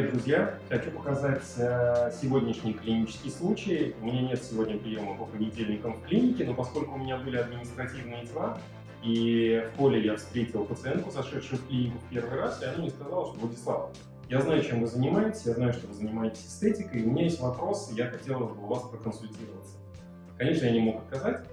друзья! Хочу показать э, сегодняшний клинический случай. У меня нет сегодня приема по понедельникам в клинике, но поскольку у меня были административные дела, и в поле я встретил пациентку, зашедшую в клинику в первый раз, и она мне сказала, что Владислав, я знаю, чем вы занимаетесь, я знаю, что вы занимаетесь эстетикой, и у меня есть вопрос, я хотела бы у вас проконсультироваться. Конечно, я не мог отказать.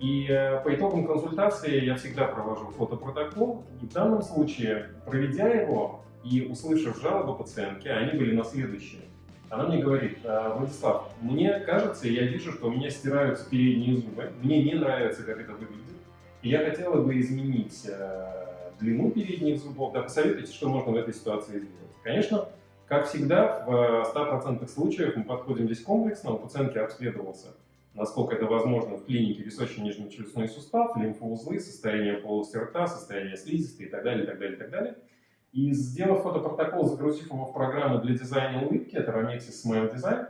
И э, по итогам консультации я всегда провожу фотопротокол, и в данном случае, проведя его, и услышав жалобы пациентки, они были на следующее. Она мне говорит, «А, Владислав, мне кажется, я вижу, что у меня стираются передние зубы, мне не нравится, как это выглядит, и я хотела бы изменить э, длину передних зубов. Да, посоветуйте, что можно в этой ситуации сделать. Конечно, как всегда, в 100% случаев мы подходим здесь комплексно, у пациентки обследовался, насколько это возможно, в клинике височно-нижнечелюстной сустав, лимфоузлы, состояние полости рта, состояние слизистой и так далее, и так далее, и так далее. И сделав фотопротокол, загрузив его в программу для дизайна улыбки, это Ramexis Smile Design,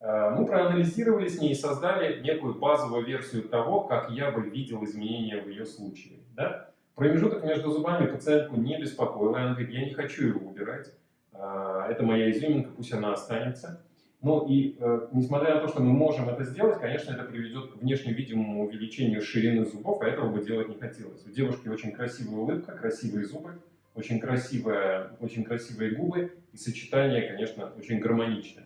э, мы проанализировали с ней и создали некую базовую версию того, как я бы видел изменения в ее случае. Да? Промежуток между зубами пациентку не беспокоил, она говорит, я не хочу его убирать, э, это моя изюминка, пусть она останется. Ну и э, несмотря на то, что мы можем это сделать, конечно, это приведет к внешне видимому увеличению ширины зубов, а этого бы делать не хотелось. У девушки очень красивая улыбка, красивые зубы, очень, красивая, очень красивые губы и сочетание, конечно, очень гармоничное.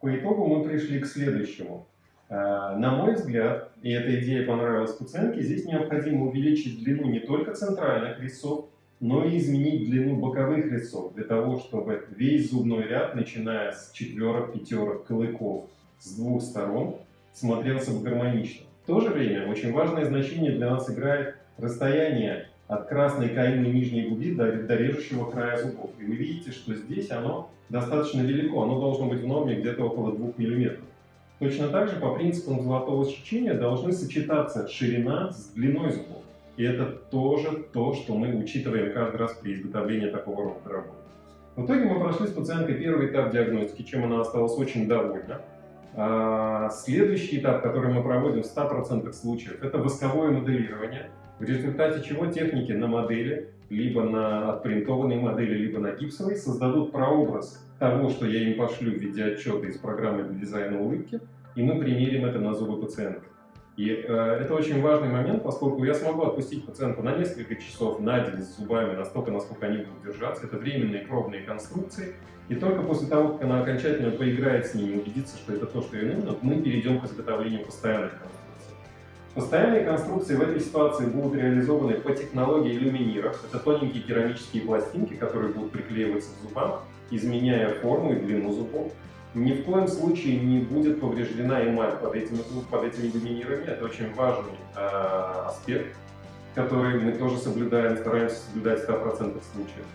По итогу мы пришли к следующему. Э, на мой взгляд, и эта идея понравилась пациентке, здесь необходимо увеличить длину не только центральных резцов, но и изменить длину боковых резцов, для того, чтобы весь зубной ряд, начиная с четверок, пятерок, клыков с двух сторон, смотрелся гармонично. В то же время очень важное значение для нас играет расстояние от красной каины нижней губы до, до режущего края зубов. И вы видите, что здесь оно достаточно велико, оно должно быть в норме где-то около 2 мм. Точно так же по принципам золотого сечения должны сочетаться ширина с длиной зубов. И это тоже то, что мы учитываем каждый раз при изготовлении такого рода работы. В итоге мы прошли с пациенткой первый этап диагностики, чем она осталась очень довольна. А следующий этап, который мы проводим в 100% случаев, это восковое моделирование – в результате чего техники на модели, либо на отпринтованной модели, либо на гипсовой, создадут прообраз того, что я им пошлю в виде отчета из программы для дизайна улыбки, и мы примерим это на зубы пациента. И э, это очень важный момент, поскольку я смогу отпустить пациента на несколько часов на день с зубами, настолько, насколько они будут держаться. Это временные пробные конструкции. И только после того, как она окончательно поиграет с ними, убедится, что это то, что ей нужно, мы перейдем к изготовлению постоянных конструкций. Постоянные конструкции в этой ситуации будут реализованы по технологии люминира. Это тоненькие керамические пластинки, которые будут приклеиваться к зубам, изменяя форму и длину зубов. Ни в коем случае не будет повреждена эмаль под этими, под этими люминирами. Это очень важный э, аспект, который мы тоже соблюдаем, стараемся соблюдать в 100% случаев.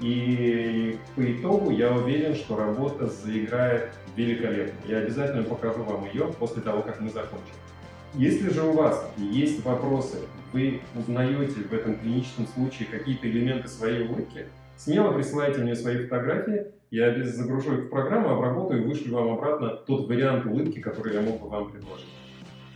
И по итогу я уверен, что работа заиграет великолепно. Я обязательно покажу вам ее после того, как мы закончим. Если же у вас есть вопросы, вы узнаете в этом клиническом случае какие-то элементы своей улыбки, смело присылайте мне свои фотографии, я загружу их в программу, обработаю и вышлю вам обратно тот вариант улыбки, который я мог бы вам предложить.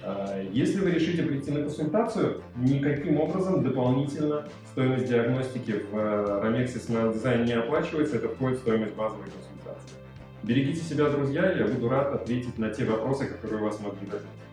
А, если вы решите прийти на консультацию, никаким образом дополнительно стоимость диагностики в Romex Smile Design не оплачивается, это входит в стоимость базовой консультации. Берегите себя, друзья, я буду рад ответить на те вопросы, которые у вас могли возникнуть.